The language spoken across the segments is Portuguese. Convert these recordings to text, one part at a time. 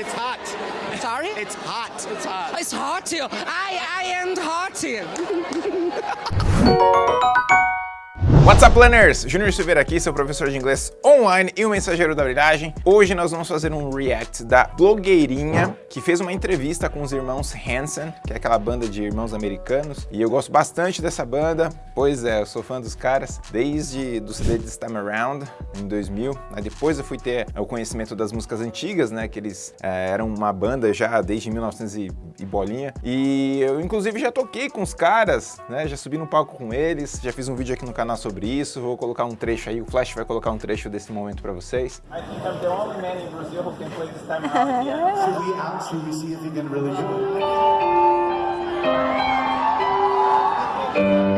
It's hot. Sorry? It's hot. It's hot. It's hot here. I, I am hot here. What's up, learners? Júnior Silveira aqui, seu professor de inglês online e o mensageiro da brilhagem. Hoje nós vamos fazer um react da blogueirinha que fez uma entrevista com os irmãos Hanson, que é aquela banda de irmãos americanos. E eu gosto bastante dessa banda, pois é, eu sou fã dos caras desde do CD This Time Around, em 2000. Aí depois eu fui ter o conhecimento das músicas antigas, né, que eles é, eram uma banda já desde 1900 e, e bolinha. E eu, inclusive, já toquei com os caras, né, já subi no palco com eles, já fiz um vídeo aqui no canal sobre isso, vou colocar um trecho aí, o Flash vai colocar um trecho desse momento pra vocês. I think I'm the only man in Brazil who can play this time around. Yeah. Should we ask? Should we see if he can really do it?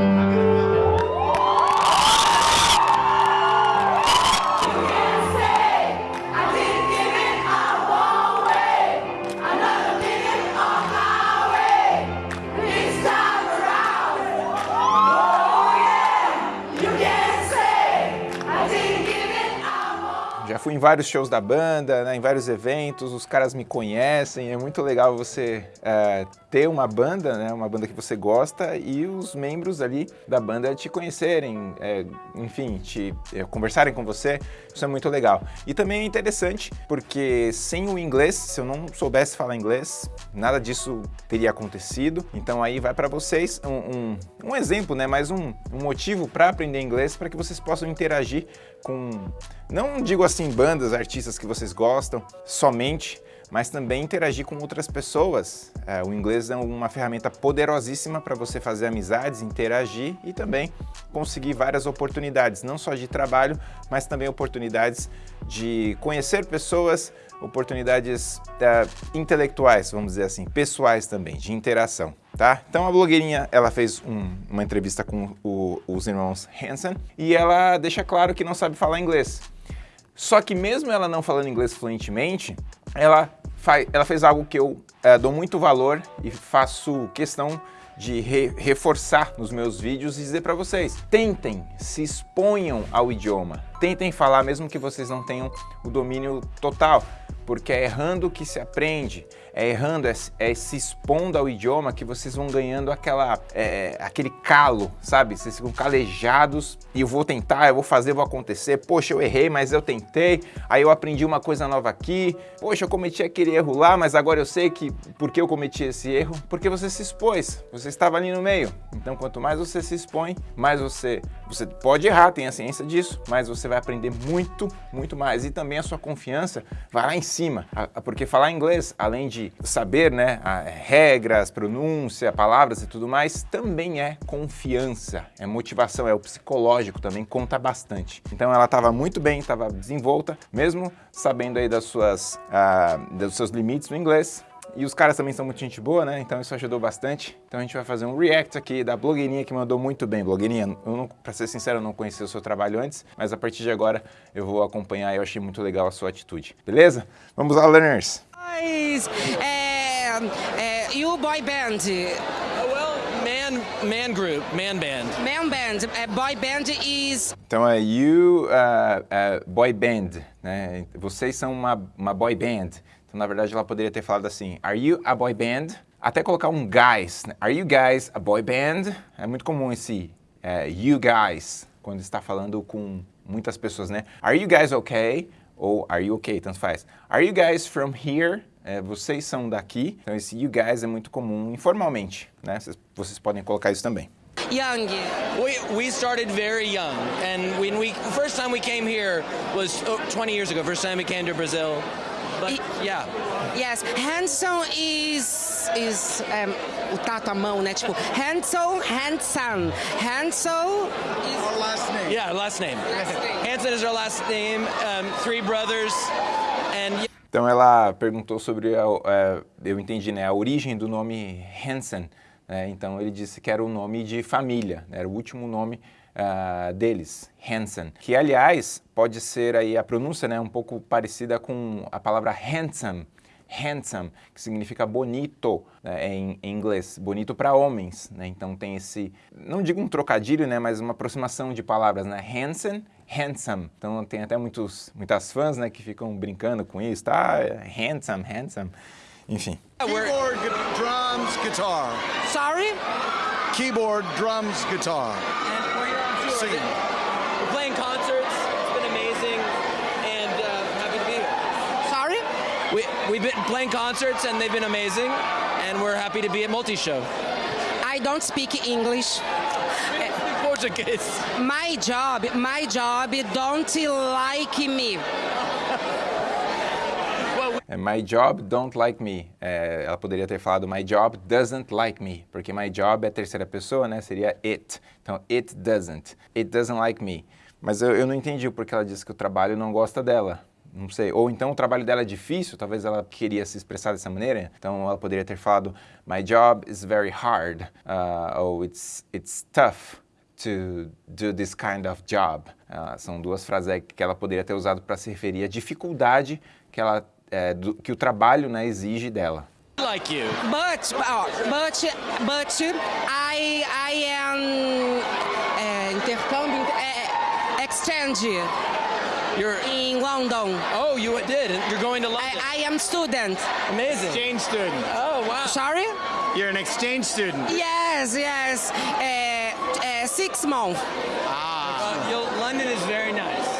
Fui vários shows da banda, né, em vários eventos, os caras me conhecem, é muito legal você é, ter uma banda, né, uma banda que você gosta e os membros ali da banda te conhecerem, é, enfim, te é, conversarem com você, isso é muito legal. E também é interessante porque sem o inglês, se eu não soubesse falar inglês, nada disso teria acontecido, então aí vai para vocês um, um, um, exemplo, né, mais um, um motivo para aprender inglês para que vocês possam interagir com, não digo assim bandas, artistas que vocês gostam somente, mas também interagir com outras pessoas. É, o inglês é uma ferramenta poderosíssima para você fazer amizades, interagir e também conseguir várias oportunidades, não só de trabalho, mas também oportunidades de conhecer pessoas, oportunidades é, intelectuais, vamos dizer assim, pessoais também, de interação. Tá? Então a blogueirinha ela fez um, uma entrevista com o, os irmãos Hansen e ela deixa claro que não sabe falar inglês. Só que mesmo ela não falando inglês fluentemente, ela, faz, ela fez algo que eu é, dou muito valor e faço questão de re, reforçar nos meus vídeos e dizer para vocês, tentem, se exponham ao idioma, tentem falar mesmo que vocês não tenham o domínio total, porque é errando que se aprende, é errando, é, é, se expondo ao idioma que vocês vão ganhando aquela, é, aquele calo, sabe? Vocês ficam calejados e eu vou tentar, eu vou fazer, vou acontecer. Poxa, eu errei, mas eu tentei, aí eu aprendi uma coisa nova aqui. Poxa, eu cometi aquele erro lá, mas agora eu sei que por que eu cometi esse erro? Porque você se expôs, você estava ali no meio. Então, quanto mais você se expõe, mais você, você pode errar, tem a ciência disso, mas você vai aprender muito, muito mais. E também a sua confiança vai lá em cima, porque falar inglês, além de saber né, regras, pronúncia, palavras e tudo mais, também é confiança, é motivação, é o psicológico também, conta bastante. Então ela estava muito bem, estava desenvolta, mesmo sabendo aí das suas, uh, dos seus limites no inglês, e os caras também são muito gente boa, né? Então isso ajudou bastante. Então a gente vai fazer um react aqui da blogueirinha que mandou muito bem. Blogueirinha, eu não, pra ser sincero, eu não conhecia o seu trabalho antes, mas a partir de agora eu vou acompanhar e eu achei muito legal a sua atitude. Beleza? Vamos lá, learners! Guys, um, uh, you boy band. Well, man, man group, man band. Man band. Uh, boy band is... Então é you, uh, uh, boy band, né? Vocês são uma, uma boy band. Então, na verdade, ela poderia ter falado assim, Are you a boy band? Até colocar um guys. Né? Are you guys a boy band? É muito comum esse uh, you guys, quando está falando com muitas pessoas, né? Are you guys okay? Ou are you okay? Tanto faz. Are you guys from here? É, vocês são daqui. Então, esse you guys é muito comum informalmente, né? Vocês, vocês podem colocar isso também. Young. We, we started very young, and when we first time we came here was oh, 20 years ago. First time we came to Brazil, but yeah. Yes, handsome is is um, o tato à mão, né? Tipo, handsome, handsome, handsome is Our last name. Yeah, last name. Hanson is our last name. Um, three brothers, and Então ela perguntou sobre, a, a, eu entendi, né, a origem do nome Hansen. Né? Então ele disse que era o nome de família, né? era o último nome uh, deles, Hansen. Que aliás pode ser aí a pronúncia, né, um pouco parecida com a palavra handsome. handsome, que significa bonito né, em, em, inglês, bonito para homens, né? Então tem esse, não digo um trocadilho, né, mas uma aproximação de palavras, né? Handsome, handsome. Então tem até muitos, muitas fãs, né, que ficam brincando com isso, tá? Handsome, handsome. Enfim. Keyboard, drums, guitar. Sorry? Keyboard, drums, guitar. And we're here on tour. Singing. We're playing concerts. It's been amazing, and uh, happy to be here. Sorry? We we've been playing concerts, and they've been amazing, and we're happy to be at Multi Show. I don't speak English. Portuguese. My job, my job don't like me. É, my job don't like me. É, ela poderia ter falado my job doesn't like me, porque my job é terceira pessoa, né? Seria it. Então, it doesn't. It doesn't like me. Mas eu, eu não entendi porque ela disse que o trabalho não gosta dela. Não sei. Ou então o trabalho dela é difícil, talvez ela queria se expressar dessa maneira. Então ela poderia ter falado my job is very hard. Uh, ou it's, it's tough to do this kind of job. Uh, são duas frases que ela poderia ter usado para se referir à dificuldade que ela é, do, que o trabalho né, exige dela. Like you. But, oh, but, but I, I am uh, intercâmbio, uh, exchange You're. in London. Oh, you did. You're going to London. I, I am student. Amazing. Exchange student. Oh wow. Sorry? You're an exchange student. Yes, yes. Uh, uh, six months. Uh, you'll, London is very nice.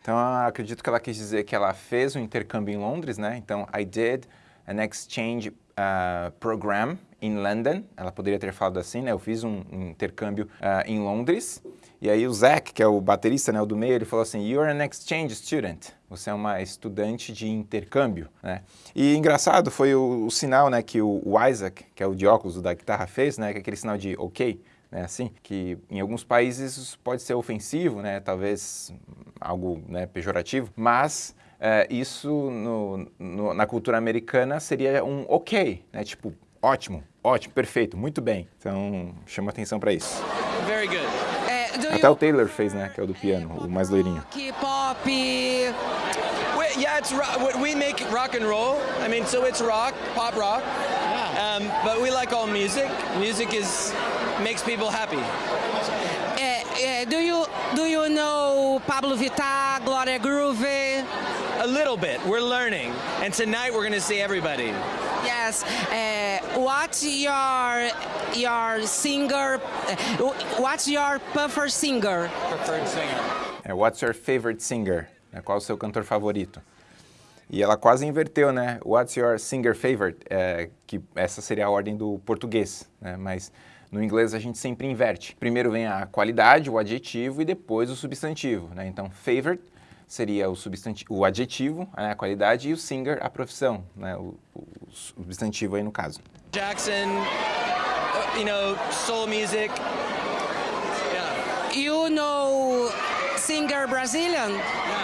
Então, acredito que ela quis dizer que ela fez um intercâmbio em Londres, né? Então, I did an exchange uh, program in London. Ela poderia ter falado assim, né? Eu fiz um, um intercâmbio uh, em Londres. E aí o Zach, que é o baterista, né, o do meio, ele falou assim, you're an exchange student. Você é uma estudante de intercâmbio, né? E engraçado foi o, o sinal, né, que o, o, Isaac, que é o de óculos da guitarra, fez, né? Que é aquele sinal de ok, né? Assim, que em alguns países isso pode ser ofensivo, né? Talvez algo né, pejorativo, mas é, isso no, no, na cultura americana seria um ok, né? Tipo, ótimo, ótimo, perfeito, muito bem. Então, chama atenção para isso. Very good. Uh, Até o Taylor fez, né? Que é o do piano, o mais loirinho. K-pop. We, yeah, it's ro- we make rock and roll. I mean, so it's rock, pop rock. Yeah. Um, but we like all music. Music is makes people happy. Uh, uh, do you do you know Pablo Vittar, Gloria Groove? A little bit. We're learning, and tonight we're gonna see everybody. Yes. Uh, what's your your singer? Uh, what's your preferred singer? Preferred singer. É, What's your favorite singer? É, Qual o seu cantor favorito? E ela quase inverteu, né? What's your singer favorite? É, que essa seria a ordem do português, né? Mas no inglês a gente sempre inverte. Primeiro vem a qualidade, o adjetivo e depois o substantivo, né? Então, favorite seria o, substantivo, o adjetivo, né? a qualidade, e o singer, a profissão, né? O, o substantivo aí no caso. Jackson, uh, you know, soul music. Yeah. You know singer Brazilian?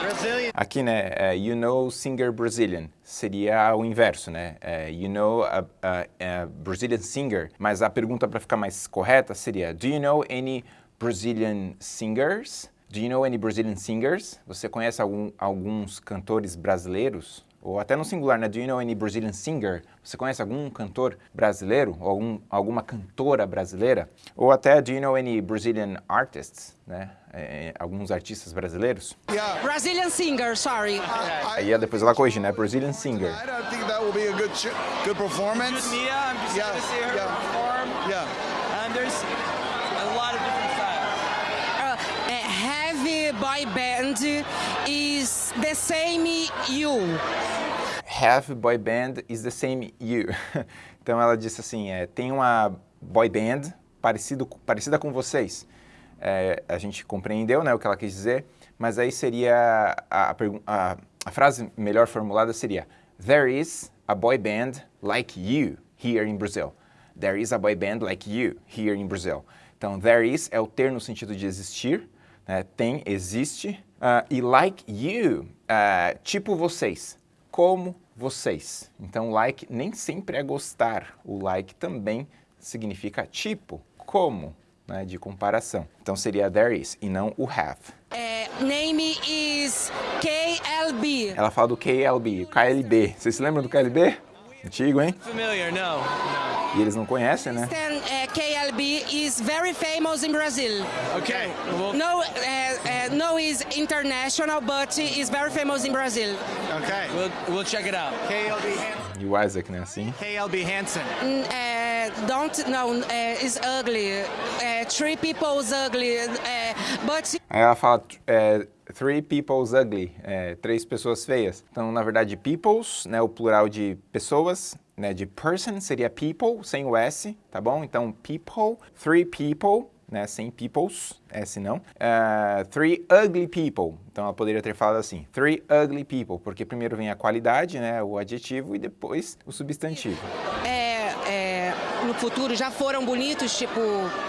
Brazilian. Aqui, né, é, you know singer Brazilian, seria o inverso, né, é, you know a, a, a Brazilian singer, mas a pergunta para ficar mais correta seria, do you know any Brazilian singers? Do you know any Brazilian singers? Você conhece algum, alguns cantores brasileiros? Ou até no singular, né? Do you know any Brazilian singer? Você conhece algum cantor brasileiro? Ou algum, alguma cantora brasileira? Ou até, do you know any Brazilian artists? Né? É, alguns artistas brasileiros? Yeah. Brazilian singer, sorry. Aí depois ela corrige, né? Brazilian singer. I don't think that will be a good good performance. Good Mia, I'm just Yeah, gonna see her yeah. perform. Yeah. And there's a lot of different styles. Uh, heavy boy band the same you. Have boy band is the same you. Então ela disse assim, é, tem uma boy band parecido, parecida com vocês. É, a gente compreendeu né, o que ela quis dizer, mas aí seria a, a, a frase melhor formulada seria There is a boy band like you here in Brazil. There is a boy band like you here in Brazil. Então, there is é o ter no sentido de existir, né, tem, existe, ah, e like you, ah, tipo vocês, como vocês. Então, like nem sempre é gostar. O like também significa tipo, como. né, de comparação. Então seria there is e não o have. É, name is KLB. Ela fala do KLB, KLB. Vocês se lembram do KLB? Antigo, hein? Familiar? No. E eles não conhecem, né? Uh, KLB is very famous in Brazil. Okay. Well, No, uh, uh, no is international, but is very famous in Brazil. Okay. we'll, we'll check it out. KLB, Han- E o Isaac, né? Assim. KLB Hansen. Mm, uh, don't no, uh, is ugly. Uh, three people's ugly, uh, but Aí ela fala three people's ugly, três pessoas feias. Então, na verdade, people's, né, o plural de pessoas, né, de person seria people, sem o S, tá bom? Então, people, three people, né, sem people's, S não. Uh, three ugly people. Então, ela poderia ter falado assim, three ugly people, porque primeiro vem a qualidade, né, o adjetivo, e depois o substantivo. é, é, no futuro já foram bonitos, tipo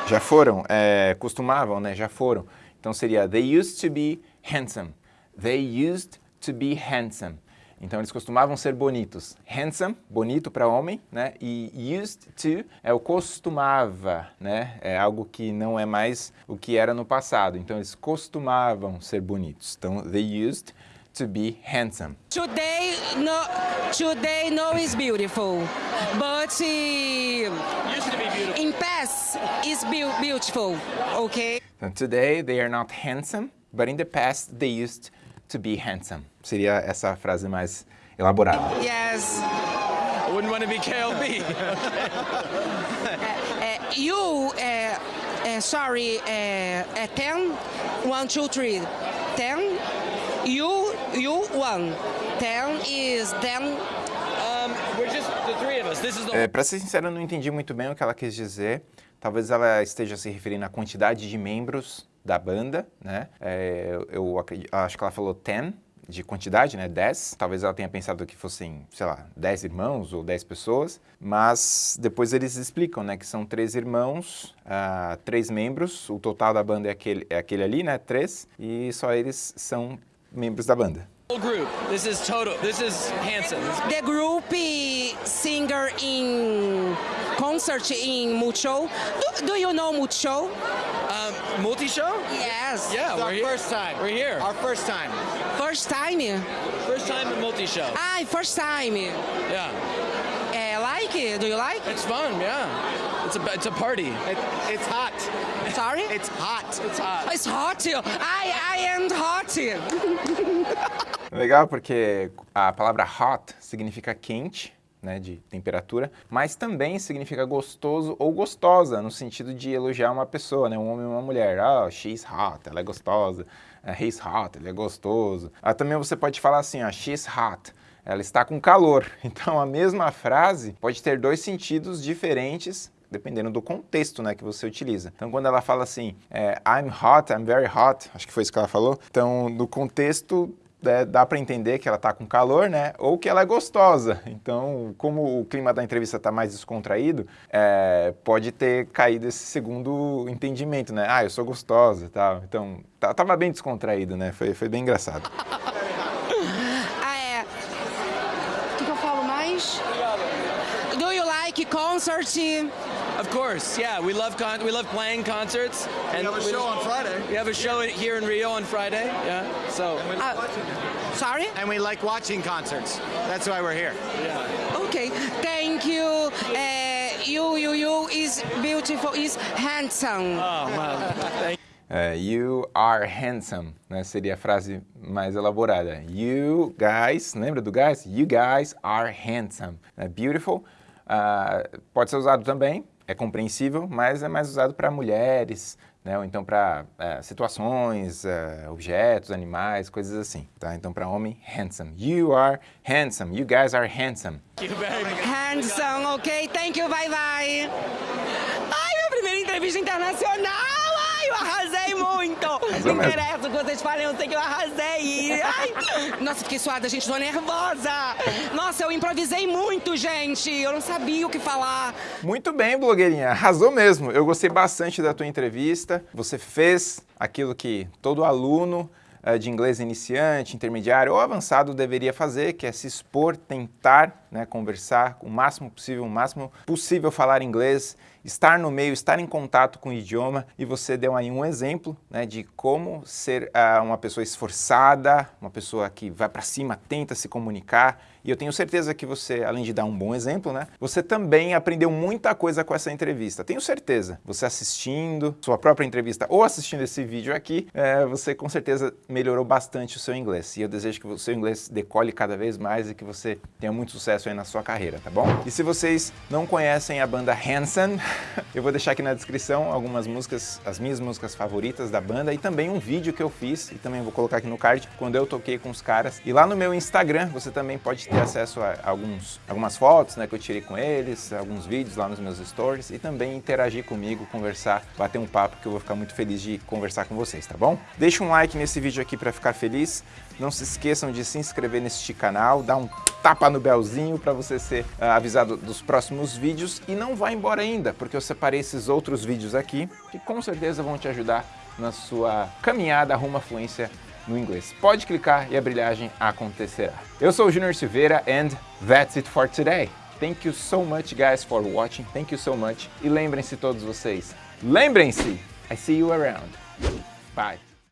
Já foram, é, costumavam, né? Já foram. Então seria they used to be handsome. They used to be handsome. Então eles costumavam ser bonitos. Handsome, bonito para homem, né? E used to é o costumava, né? É algo que não é mais o que era no passado. Então eles costumavam ser bonitos. Então they used to be handsome. today no today no is beautiful, but uh, Used to be beautiful. in past is beau- beautiful. Okay. Então, today they are not handsome, but in the past they used to be handsome. Seria essa frase mais elaborada. Yes. I wouldn't want to be KLB. Uh, you, uh, uh, sorry, uh, uh, 10, 1, 2, 3, 10, you, you, 1. 10 is 10, um, we're just the three of us. This is the É, para ser sincero, eu não entendi muito bem o que ela quis dizer. Talvez ela esteja se referindo à quantidade de membros da banda, né? É, eu eu acredi- acho que ela falou 10 de quantidade, né? 10. Talvez ela tenha pensado que fossem, sei lá, 10 irmãos ou 10 pessoas. Mas depois eles explicam, né? Que são três irmãos, ah, três membros. O total da banda é aquele, é aquele ali, né? Três. E só eles são membros da banda. whole group. This is total. This is Hanson. the group uh, singer in concert in Mucho. Do, do you know Mucho? Um, multi-show? Yes. Yeah, It's we're our here. first time. We're here. Our first time. First time? First time at multi-show. Ah, first time. Yeah, Uh, like it? Do you like? it's fun. Yeah, it's a it's a party. It, it's hot. Sorry? It's hot. It's hot. It's hot. I, I am hot. Legal porque a palavra hot significa quente, né, de temperatura, mas também significa gostoso ou gostosa, no sentido de elogiar uma pessoa, né, um homem ou uma mulher. Ah, she's hot, ela é gostosa. He's hot, ele é gostoso. Ah, também você pode falar assim, ó, she's hot, ela está com calor. Então a mesma frase pode ter dois sentidos diferentes dependendo do contexto né, que você utiliza. Então, quando ela fala assim, é, I'm hot, I'm very hot, acho que foi isso que ela falou. Então, no contexto, é, dá para entender que ela está com calor, né? Ou que ela é gostosa. Então, como o clima da entrevista está mais descontraído, é, pode ter caído esse segundo entendimento, né? Ah, eu sou gostosa e tal. Então, tá- tava bem descontraído, né? Foi, foi bem engraçado. Like concert? Of course, yeah. We love con- we love playing concerts. And We have a show on Friday. We have a show here in Rio on Friday. Yeah. So Ah, sorry? And we like watching concerts. That's why we're here. Okay, thank you. Uh, you, you, you is beautiful, is handsome. oh man, thank É, you are handsome, né? Seria a frase mais elaborada. You guys, lembra do guys? You guys are handsome. É, beautiful ah, pode ser usado também, é compreensível, mas é mais usado para mulheres, né? Ou então para situações, eh, objetos, animais, coisas assim, tá? Então para homem, handsome. You are handsome. You guys are handsome. you very much. Handsome, ok? Thank you, bye bye. Ai, minha primeira entrevista internacional! Não mesmo. interessa o que vocês falem, eu sei que eu arrasei! Ai, nossa, fiquei suada, gente, tô nervosa! Nossa, eu improvisei muito, gente! Eu não sabia o que falar. Muito bem, blogueirinha. Arrasou mesmo. Eu gostei bastante da tua entrevista. Você fez aquilo que todo aluno eh, de inglês iniciante, intermediário ou avançado deveria fazer, que é se expor, tentar né, conversar o máximo possível, o máximo possível falar inglês estar no meio, estar em contato com o idioma e você deu aí um exemplo né, de como ser uh, uma pessoa esforçada, uma pessoa que vai para cima, tenta se comunicar e eu tenho certeza que você, além de dar um bom exemplo, né, você também aprendeu muita coisa com essa entrevista. Tenho certeza. Você assistindo sua própria entrevista ou assistindo esse vídeo aqui, é, você com certeza melhorou bastante o seu inglês. E eu desejo que o seu inglês decole cada vez mais e que você tenha muito sucesso aí na sua carreira, tá bom? E se vocês não conhecem a banda Hanson, eu vou deixar aqui na descrição algumas músicas, as minhas músicas favoritas da banda e também um vídeo que eu fiz e também vou colocar aqui no card quando eu toquei com os caras. E lá no meu Instagram você também pode ter acesso a alguns, algumas fotos né, que eu tirei com eles, alguns vídeos lá nos meus stories e também interagir comigo, conversar, bater um papo que eu vou ficar muito feliz de conversar com vocês, tá bom? Deixa um like nesse vídeo aqui para ficar feliz. Não se esqueçam de se inscrever neste canal, dar um tapa no belzinho para você ser uh, avisado dos próximos vídeos e não vá embora ainda, porque eu separei esses outros vídeos aqui que com certeza vão te ajudar na sua caminhada rumo à fluência no inglês. Pode clicar e a brilhagem acontecerá. Eu sou o Junior Silveira and that's it for today. Thank you so much guys for watching. Thank you so much. E lembrem-se todos vocês, lembrem-se, I see you around. Bye.